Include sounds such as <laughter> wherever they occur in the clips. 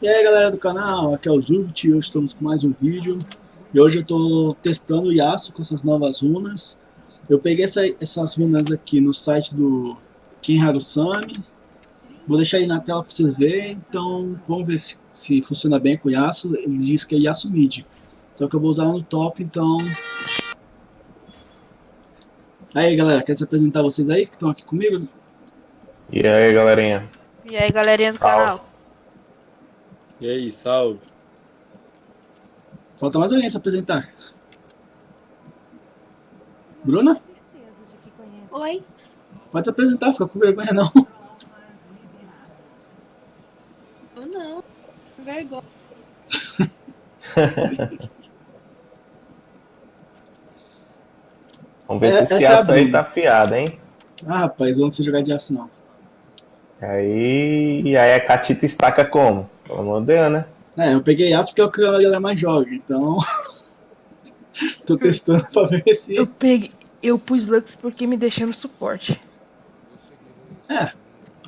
E aí galera do canal, aqui é o Zubit, hoje estamos com mais um vídeo E hoje eu estou testando o Yasuo com essas novas runas Eu peguei essa, essas runas aqui no site do Ken Harusami Vou deixar aí na tela para vocês verem, então vamos ver se, se funciona bem com o Yasuo Ele diz que é Yasuo Mid Só que eu vou usar no top, então... Aí galera, quer se apresentar vocês aí que estão aqui comigo? E aí galerinha? E aí galerinha do Salve. canal? E aí, salve. Falta mais alguém se apresentar. Bruna? Oi. Pode se apresentar, fica com vergonha não. Eu não. Vergonha. <laughs> Vamos ver É, se esse é aço aí Bruna. tá afiado, hein? Ah, rapaz, eu não sei jogar de aço não. Aí, e aí a Catita estaca como? Pelo amor de Deus, né? É, eu peguei aço porque é o que a galera mais joga, então... <laughs> Tô testando pra ver se... Eu peguei. Eu pus Lux porque me deixei no suporte. É,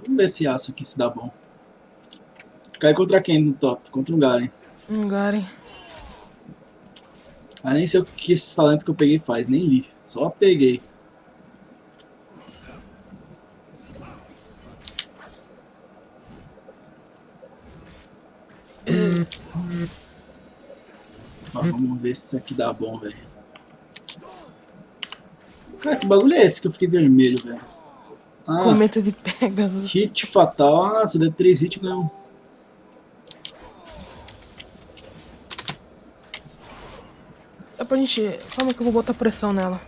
vamos ver se aço aqui se dá bom. Cai contra quem no top? Contra um Garen. Um Garen. Ah, nem sei o que esse talento que eu peguei faz, nem li. Só peguei. Vamos ver se isso aqui dá bom, velho. Cara, que bagulho é esse que eu fiquei vermelho, velho? Ah, Cometa de Pegasus. hit fatal. Ah, você deu 3 hits ganhou. um. Dá pra gente. Calma que eu vou botar pressão nela.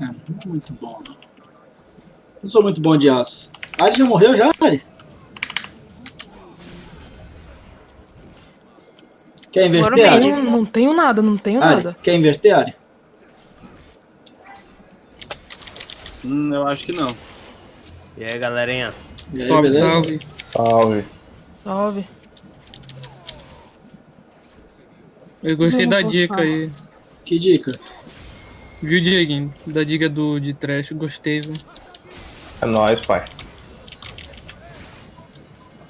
É, não é muito bom, não. Não sou muito bom de aço. Ari já morreu já, Ari? Quer inverter, Ari? Não, não tenho nada, não tenho Ari, nada. quer inverter, Ari? Hum, eu acho que não. E aí, galerinha? E aí, Salve, beleza? salve. Salve. Salve. Eu gostei Não da dica aí. Que dica? Viu, Dieguinho? Da dica do de trash, gostei, viu? É nóis, pai.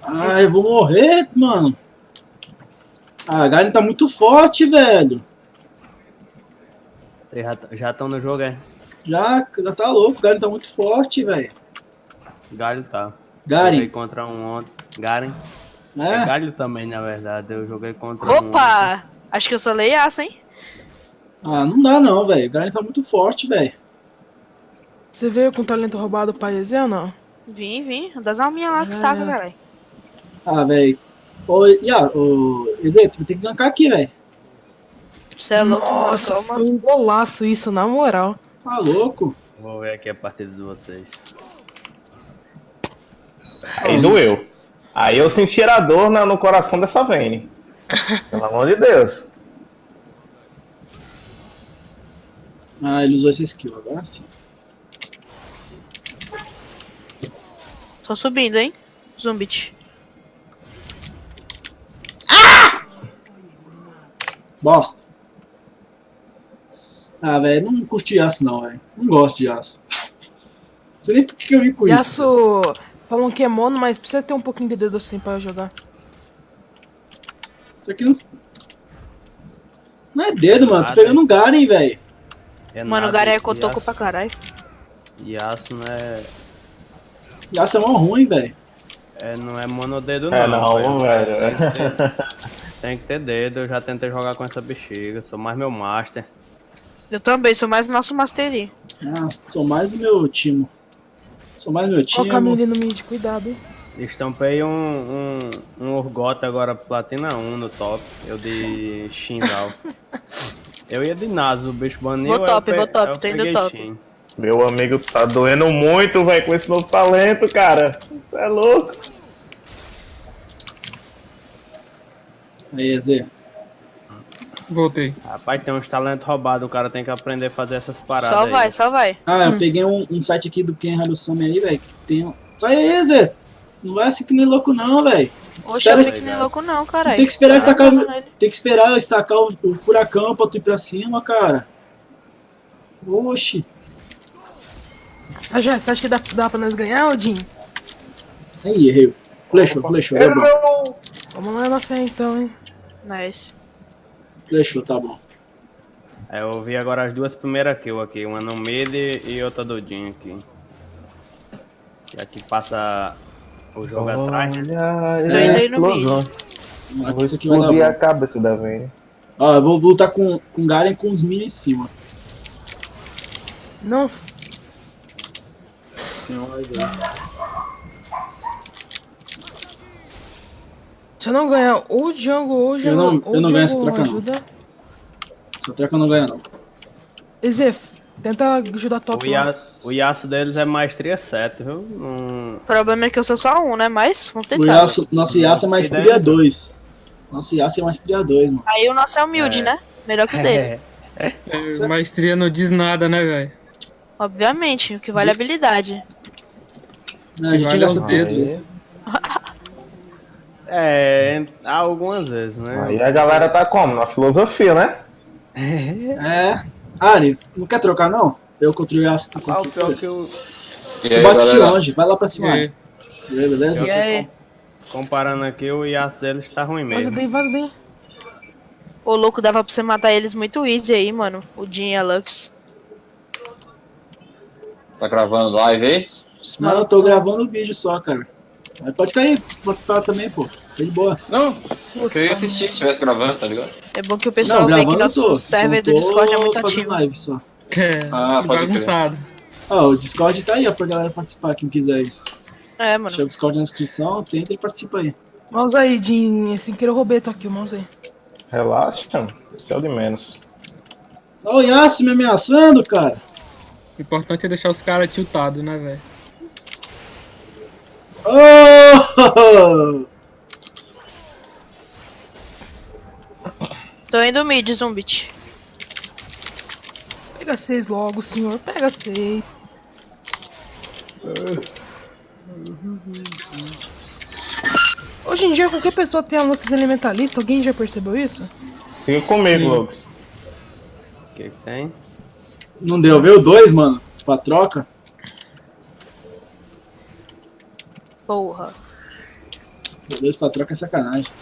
Ah, eu vou morrer, mano. Ah, a Garen tá muito forte, velho. Já estão no jogo, é? Já, já tá louco, o Garen tá muito forte, velho. Galho tá. Joguei Garen, contra um ontem. Garen. É. é? Galho também, na verdade. Eu joguei contra um ontem. Opa! Acho que eu sou leiaça, hein? Ah, não dá não, velho. O Garen tá muito forte, velho. Você veio com talento roubado pra EZ ou não? Vim, vim. Das alminhas lá que Ah. estava, galera. Ah, velho. Ô, Ia, ô, Ezê, tu vai ter que gankar aqui, velho. Você é louco, mano. Nossa, Toma. foi um golaço isso, na moral. Tá louco? Vou ver aqui a partida de vocês. Aí doeu. Aí eu senti a dor no coração dessa Vayne. Pelo amor de Deus. Ah, ele usou essa skill, agora sim. Tô subindo, hein? Zumbit. Bosta. Ah, velho, não curti aço não, velho. Não gosto de aço. Não sei nem por que eu vim com isso. Yasuo falam que é mono, mas precisa ter um pouquinho de dedo assim pra jogar. Isso aqui não... Não é dedo, mano. Tô Nada. pegando um Garen, velho. É Mano, o nada, Garen é cotoco Yasuo- pra caralho. Yasuo não é, aço é mó ruim, velho. é. Não é monodedo, não. É não, velho. Tem que, ter, tem que ter dedo. Eu já tentei jogar com essa bexiga. Sou mais meu master. Eu também, sou mais o nosso Mastery. Ah, sou mais o meu timo. Sou mais o meu Ó o. Camille no mid, cuidado, hein? Estampei um, um, um Urgot agora platina 1 no top. Eu de Shindal. <laughs> eu ia de Nasus, o bicho baniu. Vou aí top, vou top, aí tô indo top. Meu amigo tá doendo muito, velho, com esse novo talento, cara. Você é louco. Aí, Ezê. Voltei. Rapaz, tem uns talentos roubados, o cara tem que aprender a fazer essas paradas Só aí. vai, só vai. Ah, eu peguei um, um site aqui do Ken Harusami aí, velho, que tem... um- Sai aí, Zé! Não vai assim que nem louco não, velho. Oxe, Espera eu nem louco não, caralho. tem que esperar Sai estacar. Tem que esperar estacar o, o furacão pra tu ir pra cima, cara. Oxi. Ah, já, você acha que dá, dá pra nós ganhar, Odin? Aí, errei. Flechou, flechou, é bom. Vamos lá na fé então, hein? Nice. Flechou, tá bom. É, eu vi agora as duas primeiras kills aqui, uma no mid e outra do Jin aqui. E aqui passa o jogo atrás? Olha Tô a indo aí no explosão. Aqui, Vou explodir a cabeça da Vayne. Ó, eu vou lutar com, com o Garen com os minions em cima. Não, Tem um mais aí. se eu não ganhar ou o Django ou o Django. não- ou eu não ganho essa troca, não. Essa troca não ganha, não. Ezef, tenta ajudar top O. Yasuo, o Yasuo deles é maestria 7, viu? Não... O problema é que eu sou só um, né? Mas vamos O tentar. Yasuo, nosso Yasuo é maestria Ideia. 2. Nosso Yasuo é maestria 2, mano. Aí o nosso é humilde, É. né? Melhor que o dele. É, maestria não diz nada, né, velho? Obviamente, o que vale é a habilidade. Não, a gente Vale gasta tempo. Aí, É, algumas vezes, né? aí a galera tá como? Na filosofia, né? É. Ari, não quer trocar, não? Eu contra o Yasuo, tu Ah, contra o o pior que eu, Tu aí, bate de longe, vai lá pra cima. E Ari. Beleza? E aí? comparando aqui, o Yasuo deles tá ruim Vaza mesmo. daí, vaza daí. O louco dava pra você matar eles muito easy aí, mano. O Jin e a Lux. Tá gravando live aí? Não, eu tô gravando o vídeo só, cara. Mas pode cair, participar também, pô. Tá de boa. Não, eu queria assistir se estivesse gravando, tá ligado? É bom que o pessoal não, vê que nosso tô. server do Discord é muito fazendo ativo. live só. É, Ah, bagunçado. Ó, o Discord tá aí, ó, pra galera participar, quem quiser aí. É, mano. Deixa o Discord na descrição, tenta e participa aí. Mouse aí, Jin. Sem querer eu roubei tô aqui, o mouse aí. Relaxa, isso é o de menos. Ó, o Yasuo me ameaçando, cara. O importante é deixar os caras tiltados, né, velho? Oh! <laughs> Tô indo mid, Zumbit. Pega seis logo, senhor. Pega seis. Hoje em dia, qualquer pessoa tem a Lux Elementalista. Alguém já percebeu isso? Fica comigo. Lux. O que que tem? Não deu, veio dois, mano, pra troca. Porra. Veio dois pra troca é sacanagem.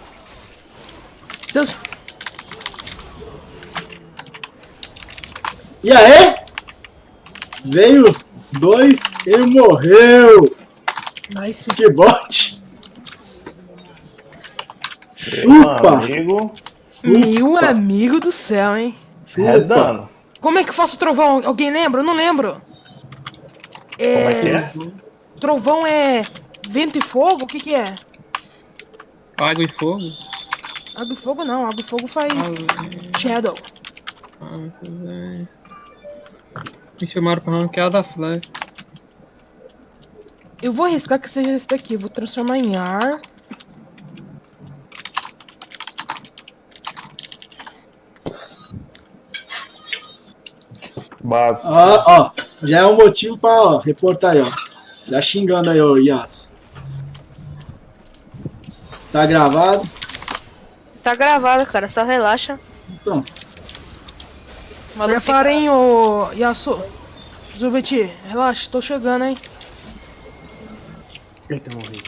Deus. E aí? Veio dois e morreu. Nice. Que bote. Meu Chupa, amigo, Meu amigo do céu, hein? chupa. redando. Como é que eu faço trovão? Alguém lembra? Eu não lembro. É... Como é que é? Trovão é vento e fogo? O que que é? Água e fogo. Água e fogo não. Água e fogo faz Ah, Shadow. ah. Me chamaram pra ranquear da flecha. Eu vou arriscar que seja esse daqui. Vou transformar em ar. Base. Ó, ó, já é um motivo pra ó, reportar aí, ó. Já xingando aí, ó, Yas. Tá gravado? Tá gravado, cara. Só relaxa. Então, O hein, ô Yasu. Zubeti, relaxa, tô chegando, hein. Eita, morri.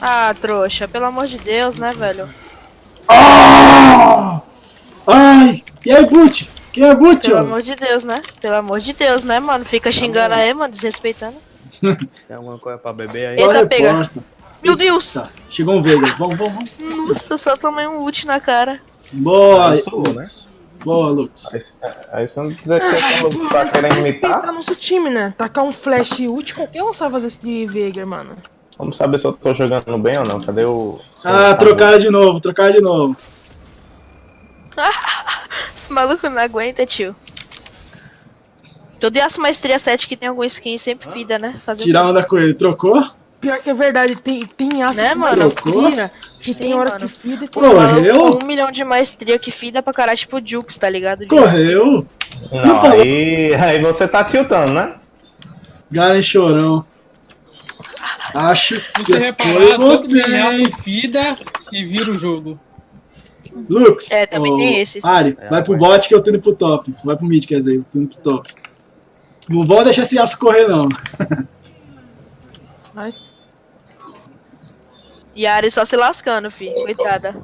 Ah, trouxa. Pelo amor de Deus, né, velho? Ah! Ai! E aí, Boot? Quem é Boot, Pelo ó? amor de Deus, né? Pelo amor de Deus, né, mano? Fica xingando aí, mano, desrespeitando. <laughs> Tem alguma coisa pra beber aí? Só Eita, pega. reporta. Meu Deus! Tá, chegou um Veiga. Vamos, vamos, vamos. Nossa, só tomei um ult na cara. Boa, Aí sou eu, Lux. Boa, Lux. Aí, aí você não dizer que essa Lux tá querendo Tá imitar. nosso time, né? Tacar um flash ult, qualquer um sabe fazer isso de Veigar, mano. Vamos saber se eu tô jogando bem ou não. Cadê o. Ah, trocaram de novo, trocaram de novo. <laughs> Esse maluco não aguenta, tio. Todo Yasuo Maestria 7 que tem algum skin sempre fida, né? Fazer Tirar onda com ele. Trocou? Pior que é verdade, tem, tem aço Né, mano? maestria, que Sim, tem hora mano. que fida e tem. Correu? Um milhão de maestria que fida pra caralho, tipo Jukes, tá ligado? Correu? Não, aí, aí você tá tiltando, né? Garen chorão. Acho Você que reparar, foi você, hein? fida e vira o jogo. Lux. É, também ô, tem esses. Ari, É, vai pro bot que eu tô indo pro top. Vai pro mid, quer dizer, eu tô indo pro top. Não vou deixar esse aço correr, não. Nice. E a Ari só se lascando, fi. É. Coitada.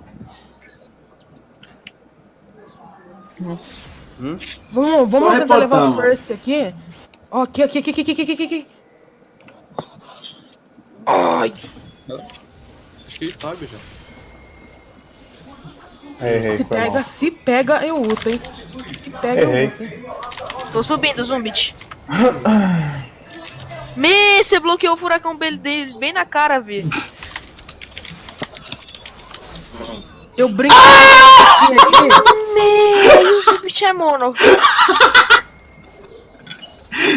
Nossa. Hum? Vamos, vamos tentar levar o first aqui. Ó, aqui, aqui, aqui, aqui, aqui, aqui, aqui. Ai. Acho que ele sabe já. Errei, se pega, mal. se pega, eu uto, hein? Se pega, Errei. eu luto. Tô subindo, zumbit. Me, você bloqueou o furacão dele bem na cara, vi. Eu brinco. Ah! aqui, aqui. Me, o Zumbit é mono.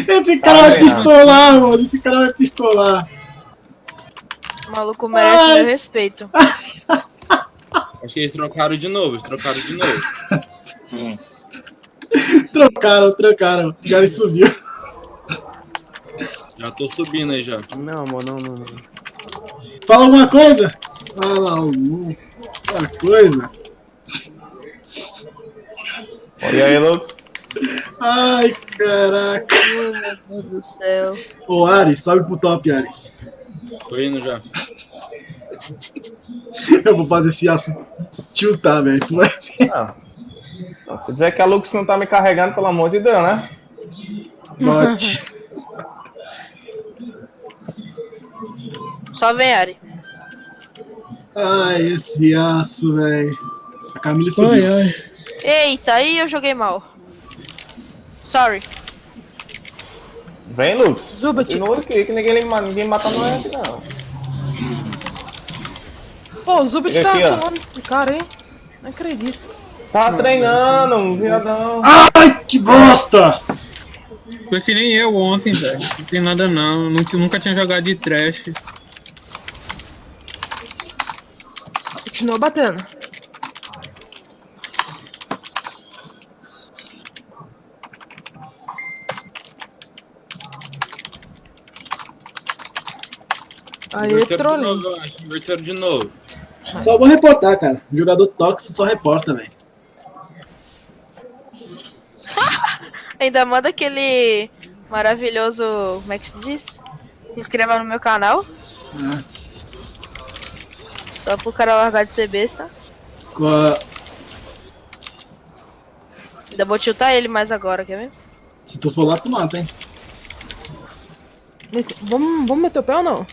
Esse cara vai pistolar, mano. Esse cara vai pistolar. O maluco merece Ai. meu respeito. <laughs> Acho que eles trocaram de novo, eles trocaram de novo. <laughs> Trocaram, trocaram. O Garen subiu. Já tô subindo aí já. Não, amor, não, não, não. Fala alguma coisa? Fala alguma coisa. E aí, Lux? Ai, caraca. Meu Deus do céu. Ô, Ari, sobe pro top, Ari. Tô indo já. Eu vou fazer esse aço tiltar, velho. Tu vai Não. Não, Se dizer que a Lux não tá me carregando, pelo amor de Deus, né? bote. Só vem, Ari. Ai, esse aço, velho. A Camila subiu. Ai, ai. Eita, aí eu joguei mal. Sorry. Vem, Lux. Zubat. Continua aqui, que ninguém, ninguém mata nós aqui, não. Pô, o Zubit Chega tá aqui, chamando esse cara, hein? Não acredito. Tá treinando, um viadão. Ai, que bosta! Foi que nem eu ontem, velho. Não tem nada não. Nunca, nunca tinha jogado de trash. Continua batendo. Aí, Inverteram de trollinho. novo, eu acho. Inverteram de novo. Só vou reportar, cara. Jogador tóxico só reporta, velho. <laughs> Ainda manda aquele maravilhoso. Como é que se diz? Se inscreva no meu canal. Ah, Só pro cara largar de ser besta. com a- Ainda vou tiltar ele mais agora, quer ver? Se tu for lá, tu mata, hein? Nesse- Vamos, vamos meter o pé ou não?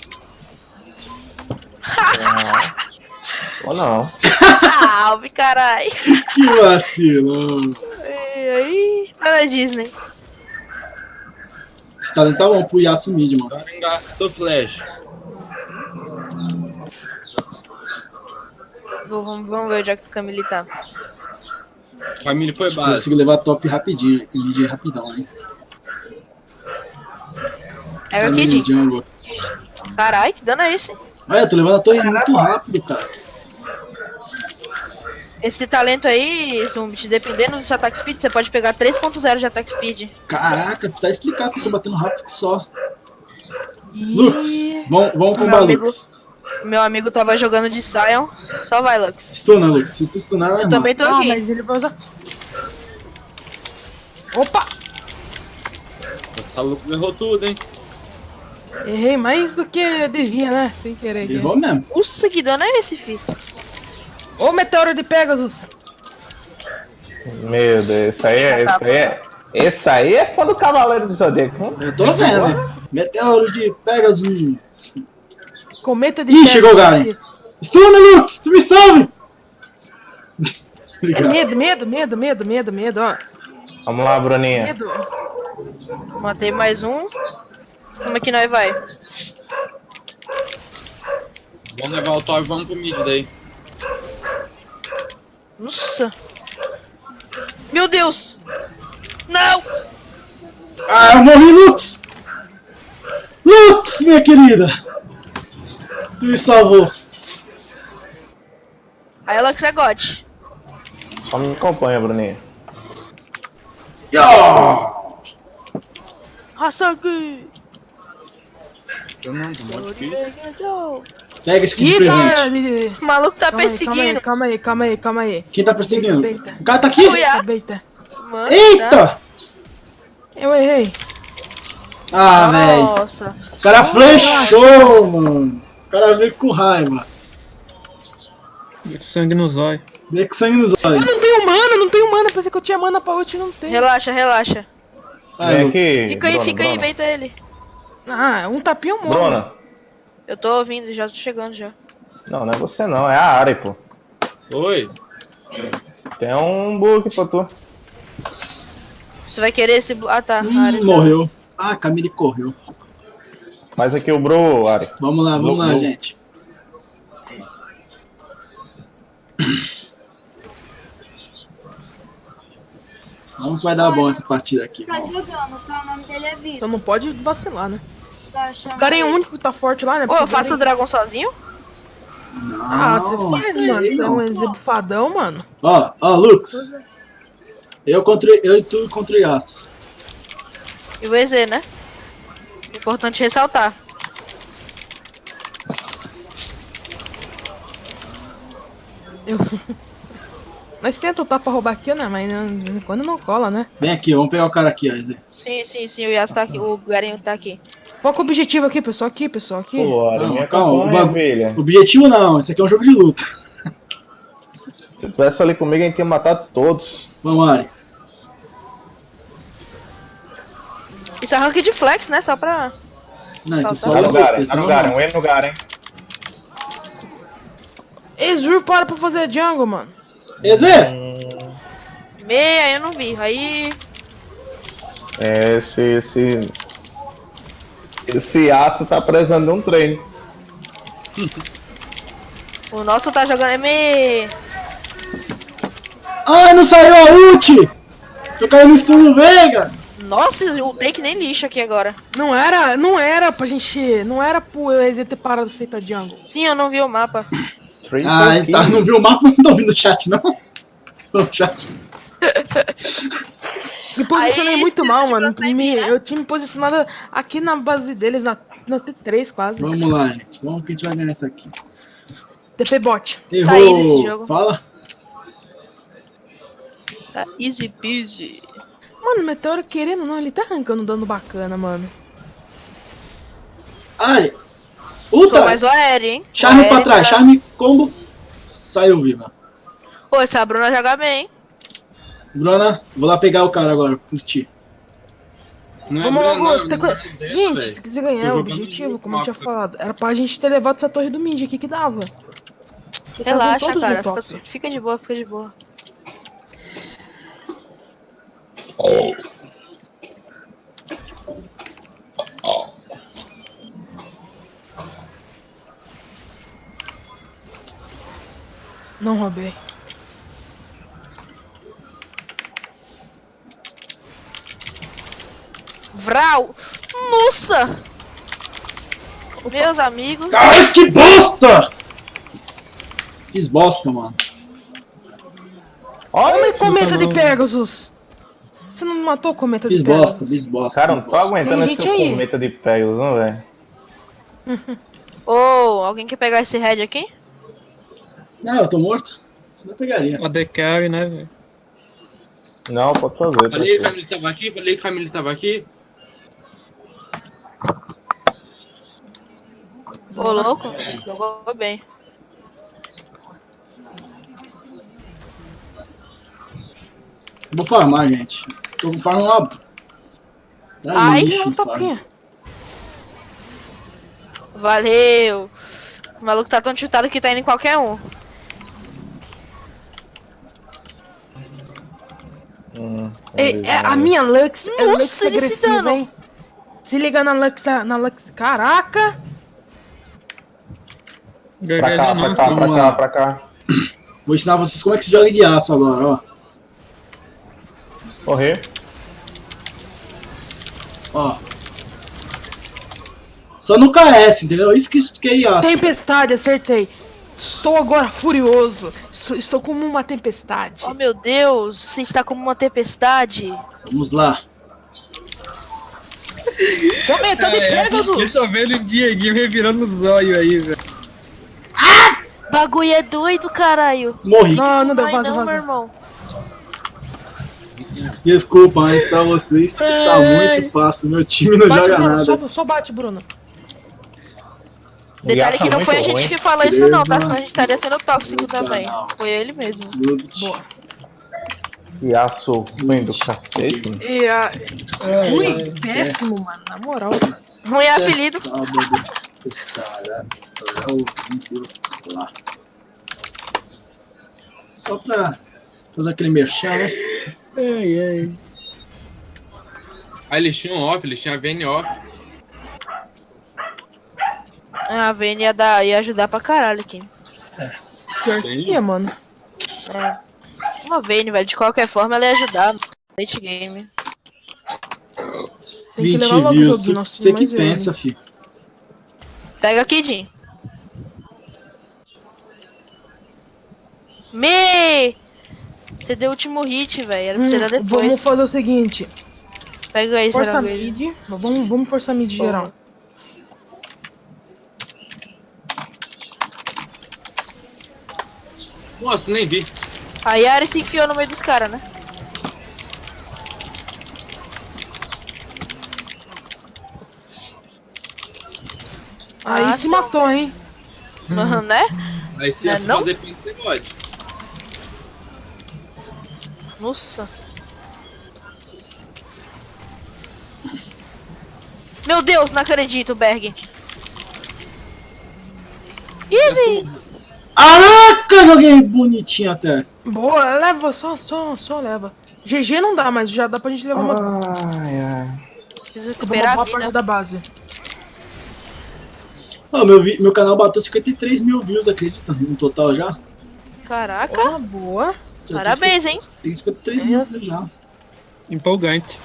<laughs> Ou não. Salve, carai! <laughs> Que vacilão. E aí, tá na Disney. Esse talento tá bom pro Yasuo mid, mano. Agora engastou flash. Vou- Vamos, vamos ver onde é que o Camille tá. Família foi base. consigo levar top rapidinho. Mid rapidão, hein? É o Camille Kid. que dano é esse? Olha, eu tô levando a torre muito rápido, cara. Esse talento aí, Zumbit, dependendo do seu ataque speed, você pode pegar 3.0 de ataque speed. Caraca, tá explicado que eu tô batendo rápido só. Ih, Lux, vamos, vamos amigo. Lux. Meu amigo tava jogando de Sion. Só vai, Lux. Stuna, Lux. Se tu stunar, é Eu normal. também tô Ah, aqui. mas ele vai usar. Opa! Essa Lux errou tudo, hein? Errei mais do que eu devia, né? Sem querer. Errou mesmo. Nossa, que dano é esse, filho? Ô, meteoro de Pegasus! Meu Deus, esse aí é. Esse aí é, esse aí é fã do Cavaleiro do Zodíaco. hein? Eu tô vendo. Meteoro de Pegasus. Cometa de Ih, chegou o Garen. Stuna, Lux! Tu me salve! É Obrigado. medo, medo, medo, medo, medo, medo, ó. Vamos lá, Bruninha. Medo. Matei mais um. Como é que nós vai? Vamos levar o top e vamos pro mid daí. Nossa. Meu Deus! Não! Ah, eu morri, Lux! Lux, minha querida! Tu me salvou. Aí Lux é God. Só me acompanha, Bruninha. Yo! Hasaki! Eu não, tô difícil. Pega esse aqui de Ih, presente. cara, O maluco tá Calma calma aí, perseguindo. calma aí, calma aí, calma aí. Quem tá perseguindo? Respeita. O cara tá aqui! Respeita. Mano? Eita! Eu errei. Ah, velho. Nossa. O cara flechou, mano. O cara veio com raiva. Sangue no zóio. Veio com sangue nos Eu olhos. não tenho mana, não tenho mana. Pensei que eu tinha mana pra ult e não tenho. Relaxa, relaxa. Vem Lucas. aqui. Fica aí, Bruna, fica aí, Bruna. inventa ele. Ah, um tapinha eu morro. Bruna. Eu tô ouvindo, já tô chegando já. Não, não é você não, é a área, pô. Oi. Tem um book pra tu. Você vai querer esse. Ah tá. Hum, tá. morreu. Ah, a Camille correu. Faz aqui o bro, Ari. Vamos lá, vamos lá, Lu- gente. Vamos que vai dar bom essa partida aqui. Tá jogando, tá? O nome dele é Vitor. Então não pode vacilar, né? Tá O cara é o único que tá forte lá, né? Ô, eu faço o dragão sozinho? Não, Ah, você faz, mano. Você é um exebufadão, mano. Ó, ó, Lux. Eu, contra, eu e tu contra o Yasuo. E o EZ, né? Importante ressaltar. Eu... <laughs> Nós tenta lutar pra roubar aqui, né? Mas né, quando não cola, né? Vem aqui, vamos pegar o cara aqui, ó. Sim, sim, sim, o Yasuo tá aqui. O Garinho tá aqui. Qual que é o objetivo aqui, pessoal? Aqui, pessoal, aqui. Pô, Não, minha calma, filha. Objetivo não, esse aqui é um jogo de luta. Se tivesse ali comigo, a gente ia matar todos. Vamos, Ari. Isso é rank de flex, né? Só pra. Não, esse é só Tá no Garen, esse tá é no. Garen, um E no Garen. Ezreal para pra fazer jungle, mano. Ezê! Meia, eu não vi. Aí. É, esse, esse... Esse aço tá precisando de um treino. O nosso tá jogando ME. Ai, não saiu a ult! Tô caindo no estilo Veiga! Nossa, o Bake nem lixo aqui agora. Não era, não era pra gente. Não era pro EZ ter parado feito a jungle. Sim, eu não vi o mapa. Ah, ele tá, kill. não viu o mapa, <laughs> não tô ouvindo o chat, não. O chat. Me posicionei Aí, muito mal, mano. Me- né? eu tinha me posicionado aqui na base deles, na, na T3 quase. Vamos lá, gente. Vamos que a gente vai ganhar essa aqui. TP bot. Errou. Tá easy esse jogo. Fala. Tá easy peasy. Mano, o Meteoro querendo ou não, ele tá arrancando dano bacana, mano. Ari. Sou Uta! mais o aéreo, hein? Charme O pra aéreo trás, tá- charme combo. Saiu viva. Pô, essa Bruna joga bem, hein? Bruna, vou lá pegar o cara agora, por ti. Não é Vamos Bruna, logo. não, não é co- dela, gente, se quiser ganhar Tô o objetivo, como eu tinha falado, era pra gente ter levado essa torre do Mid aqui que dava. Estavam Relaxa, cara. Fica, fica de boa, fica de boa. Não roubei. Vral! Nossa! Meus amigos. Cara, que bosta! Fiz bosta, mano. Olha o cometa de Pegasus! Não matou o cometa Fiz de Pegasus? bosta, fiz bosta. Cara, não tô bosta. aguentando esse aí. cometa de Pegasus, não, velho. <laughs> Ô, alguém quer pegar esse head aqui? Não, eu tô morto. Você não pegaria. A The Carry, né, velho? Não, pode fazer. Falei que a. Camille tava aqui, falei que a Camille tava aqui. Ô, louco. Jogou bem. Vou farmar, gente. Tô farm lá. Tá Ai, lixo, Não. Valeu. O maluco tá tão chutado que tá indo em qualquer um. Hum, É, é, a minha Lux é Nossa, Lux ele se agressiva, dano. hein? Se liga na Lux, na Lux. Caraca! Pra cá, pra cá, pra Vamos cá, lá. pra cá. Vou ensinar vocês como é que se joga de aço agora, ó. Correr. Ó. Só no KS, entendeu? Isso que, que é aço. Tempestade, acertei. Estou agora furioso. Estou, estou como uma tempestade. Oh, meu Deus. Você está como uma tempestade. Vamos lá. <laughs> Cometa de É, eu Pegasus! tô vendo o Dieguinho revirando os olhos aí, velho. Bagulho é doido, caralho. Morri. Não, não deu, vaza, não, meu irmão. Desculpa, mas pra vocês está muito fácil. Meu time não Bate, joga Bruno, nada. só, só bate, Bruno. Detalhe que é não foi a gente ruim. que falou isso não, tá? Senão a gente estaria sendo tóxico também. Foi ele mesmo. Boa. Yasuo ruim do cacete. E a... Ui, péssimo, mano, na moral. Ruim é apelido. Sábado estará, estará o vídeo lá. Só pra fazer aquele merchan, né? Ai, ai. Aí eles tinham off, eles tinham a VN off. A Vênia ia, dar, ia ajudar pra caralho aqui. Pior que é, mano. É. Uma Vênia, velho. De qualquer forma, ela ia ajudar no late game. Tem que 20 levar logo o views. Você que velho. pensa, fi. Pega aqui, Jim. Me! Você deu o último hit, velho. Era pra você Hum, dar depois. vamos fazer o seguinte. Pega aí, Força Saranguejo. mid. Vamos, vamos forçar mid geral. Nossa, nem vi. A Yari se enfiou no meio dos caras, né? Aí Ah, se matou, hein? né? Aí se Não é eu não? fazer você pode. Nossa. Meu Deus, não acredito, Berg. Easy! Caraca, joguei bonitinho até. Boa, leva, só, só, só leva. GG não dá, mas já dá pra gente levar uma, Ai, ai. Preciso uma recuperar boa a vida. da base. Ó, meu, vi- meu canal bateu 53 mil views, acredita? No total já? Caraca, Boa, boa. Já parabéns, 50 hein? Tem 53 mil views já. Empolgante.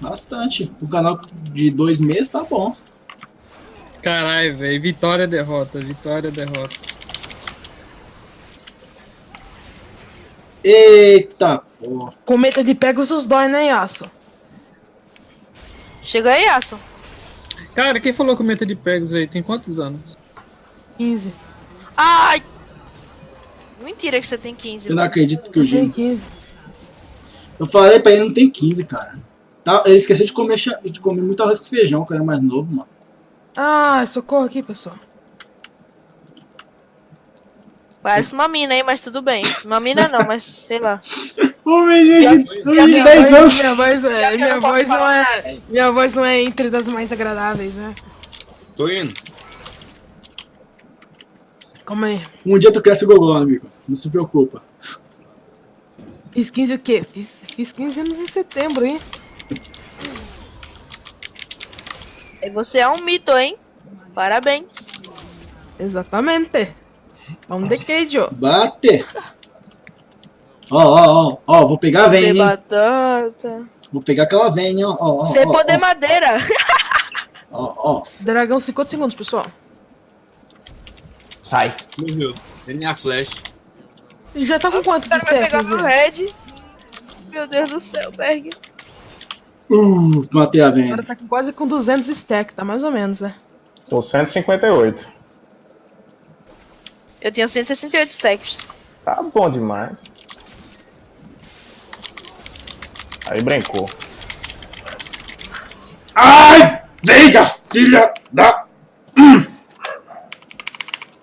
Bastante. O canal de dois meses tá bom. Caralho, velho. Vitória, derrota. Vitória, derrota. Eita, porra. Cometa de Pegasus dói, né, Yasuo? Chega aí, Aço. Cara, quem falou com meta de Pegasus aí? Tem quantos anos? 15. Ai! Mentira que você tem 15. Eu não acredito que o. 15. Eu falei pra ele, não tem 15, cara. Tá, ele esqueceu de comer, de comer muito arroz com feijão, que eu era mais novo, mano. Ah, socorro aqui, pessoal. Parece uma mina, hein? Mas tudo bem. Uma mina não, mas sei lá. Ô <laughs> menino, de- ô menino de Minha 10 voz- anos. Minha voz, é, minha voz não é. Minha voz não é entre das mais agradáveis, né? Tô indo. Calma aí. Um dia tu cresce o gogó, amigo. Não se preocupa. Fiz 15 o quê? Fiz, fiz 15 anos em setembro, hein? E você é um mito, hein? Parabéns. Exatamente. É um decade, ó. Bate! Ó, ó, ó, ó, vou pegar a Tem vem, hein? batata. Vou pegar aquela vem, hein? Ó, ó, ó, Você ó, poder madeira. ó, ó. Dragão 50 segundos, pessoal. Sai. Morreu. DNA Flash. E já tá com quantos O cara vai pegar stacks? meu red. Meu Deus do céu, Berg. Uh, matei a vem. Agora tá quase com 200 stacks, tá mais ou menos, né? Tô 158. Eu tenho 168 stacks. Tá bom demais. Aí brincou. Ai! Veiga! Filha da. Hum.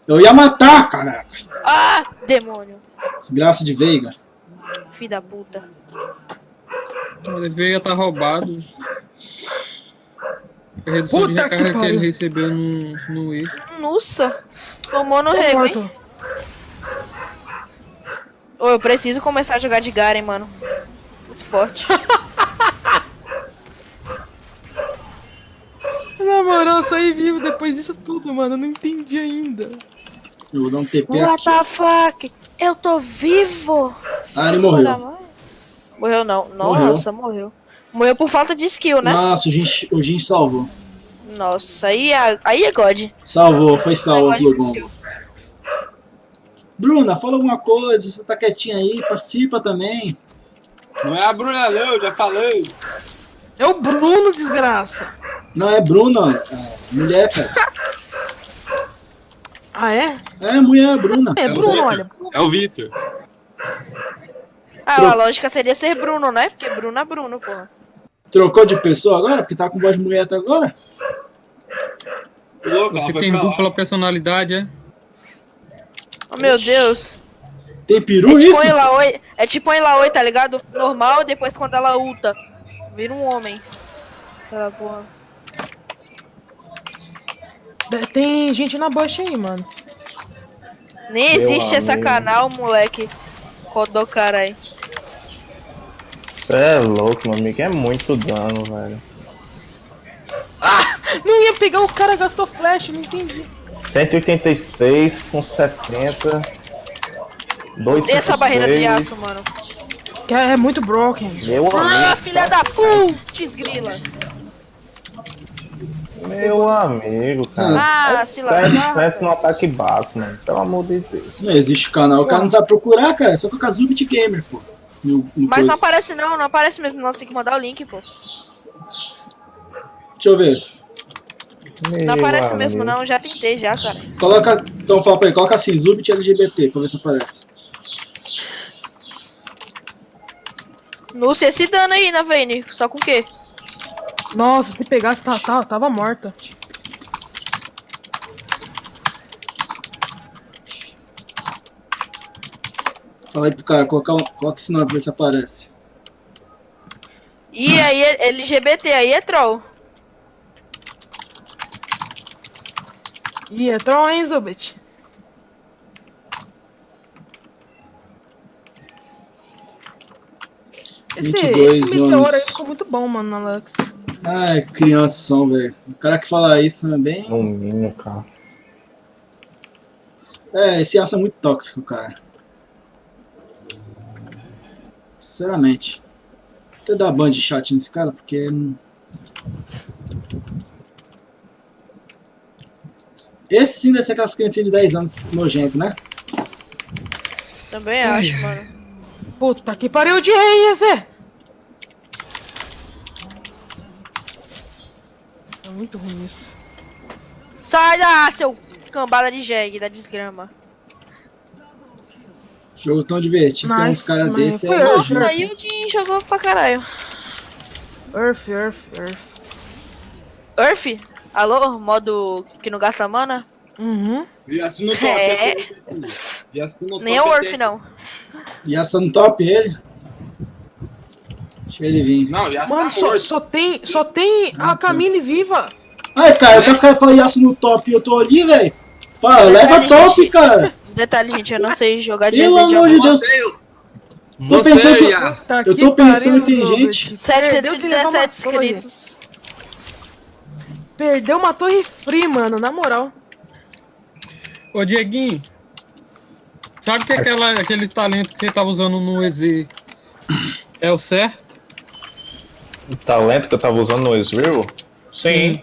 Eu ia matar, caraca. Ah, demônio. Desgraça de Veiga. Filho da puta. Ele veio tá roubado. A redução de Puta que recarga que, pariu. ele recebeu no, no Wii. Nossa. Tomou no rego, hein? Ô, eu preciso começar a jogar de Garen, mano. Muito forte. <laughs> Na moral, eu saí vivo depois disso tudo, mano. Eu não entendi ainda. Eu vou dar um TP What aqui. the fuck? Eu tô vivo. Ah, ele morreu. Morreu não. Morreu. Nossa, morreu. Morreu por falta de skill, né? Nossa, o Jin, o Jin salvou. Nossa, aí é, aí é God. Salvou, foi salvo pelo de Gongo. Bruna, fala alguma coisa. Você tá quietinha aí, participa também. Não é a Bruna, não, já falei. É o Bruno, desgraça. Não, é Bruna, é mulher, cara. Ah, é? É, mulher, Bruna. É, É o Bruno, olha. É o Vitor. Ah, a lógica seria ser Bruno, né? Porque Bruno é Bruno, porra. Trocou de pessoa agora? Porque tá com voz de mulher até agora? Você tem lá. dupla personalidade, é? Oh, meu Deus. Tem É peru tipo isso? é tipo em Laoi, tá ligado? Normal, depois quando ela ulta, vira um homem. Aquela porra. Tem gente na bush aí, mano. Nem Meu existe essa amigo. canal, moleque. Codó, caralho. Cê é louco, meu amigo. É muito dano, velho. Não ia pegar o cara gastou flash, não entendi. 186 com 70. E essa barreira 256. Yasuo, mano. Que é muito broken. Meu Ah, amigo. filha da putz, grila. Meu amigo, cara. Ah, é se lascar. 700 no ataque básico, mano. Pelo amor de Deus. Não existe o canal. O cara não sabe procurar, cara. É só colocar Zubit Gamer, pô. No, no Mas coisa. não aparece não, não aparece mesmo. Nós tem que mandar o link, pô. Deixa eu ver. Não Meu aparece mesmo amigo. não, já tentei já, cara. Coloca. Então fala pra ele, coloca assim, Zubit LGBT, pra ver se aparece. Lúcia, esse dano aí na Vayne, só com o quê? Nossa, se pegasse, tá, tá, tava morta. Fala aí pro cara, colocar um, coloca esse nome pra ver se aparece. E aí, é LGBT, aí é troll. Ih, é troll, hein, Zubit? Esse, 22 esse meteoro aí anos. ficou muito bom, mano, na Lux. Ai, que crianças são, velho. O cara que fala isso é bem. No mínimo, cara. É, esse aço é muito tóxico, cara. Sinceramente. Vou até dar ban de chat nesse cara, porque. Esse sim deve ser aquelas criancinhas de 10 anos nojento, né? Também acho, mano. Puta que pariu de rei, Zé! Muito ruim isso. Sai da seu cambada de jegue, da desgrama. Jogo tão divertido, tem uns caras mas desses foi é. Nossa, aí o Jin jogou pra caralho. Earth, Earth, Earth. Earth? Alô? Modo que não gasta mana? Uhum. Yasuo no top. É. Yasuo no Nem é top o Earth, não. Yasuo tá no top ele. Deixa ele vir. Não, Yasuo Mano, tá só, morto. só tem, só tem Ah, a tá. Camille viva. Ai, cara, eu quero ficar falando Yasuo no top e eu tô ali, velho. Fala, Detalhe, leva top, gente. cara. Detalhe, gente, eu não sei jogar de Pelo amor de. Deus. Você, Tô pensando que- Eu tô pensando que tem gente- Perdeu que levar uma 717 torre. inscritos. Perdeu uma torre free, mano, na moral. Ô, Dieguinho. Sabe que aquela, aqueles talentos que você tava usando no EZ é o certo? O talento que eu tava usando no Ezreal? Sim.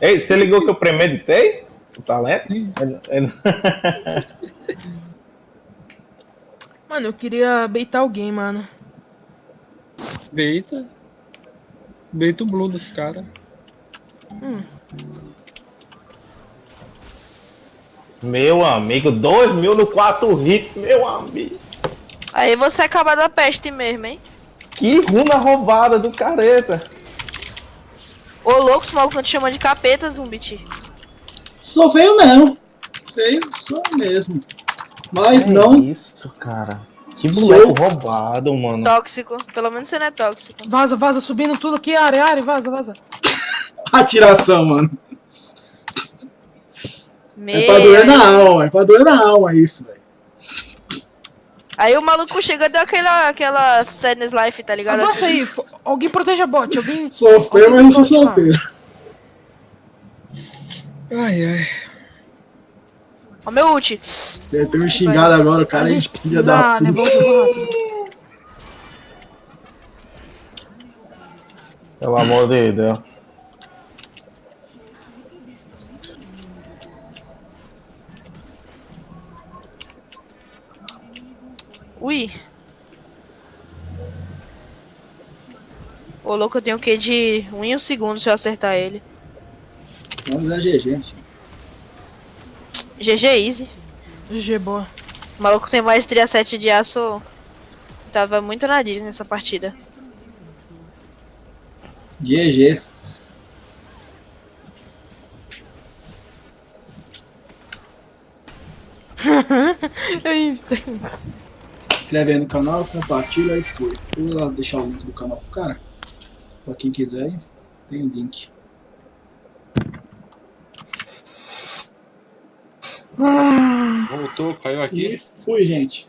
Ei, você ligou que eu premeditei? O talento? É- é- Mano, eu queria beitar alguém, mano. Beita. Beita o blue dos caras. Meu amigo, 2 mil no 4 hits, meu amigo. Aí você acaba da peste mesmo, hein? Que runa roubada do careta. Ô louco, os malucos não te chamam de capeta, Zumbit. Sou feio mesmo. Feio, sou mesmo. Mas É não. Isso, cara. Que Sou- boneco roubado, mano. Tóxico. Pelo menos você não é tóxico. Vaza, vaza, subindo tudo aqui, área, área, vaza, vaza. <laughs> Atiração, mano. Meu. É pra doer na alma, é pra doer na alma isso, velho. Aí o maluco chega e deu aquela, aquela sadness life, tá ligado? Avança aí, fo- alguém proteja bot, alguém. <laughs> Sou feio, mas não sou solteiro. Ai, ai. Ó meu ult. Deve ter me xingado agora, o cara a aí, gente filha da levar puta. Pelo amor de Deus. Ô, louco, eu tenho o que de 1 em um segundo se eu acertar ele. Vamos dar GG, filho. GG Easy. GG, boa. O maluco tem maestria 7 de aço. Tava muito nariz nessa partida. GG. Ai, <laughs> Se inscreve aí no canal, compartilha e fui. Vou lá deixar o link do canal pro cara. Pra quem quiser, tem o link. Voltou, caiu aqui. E fui, gente.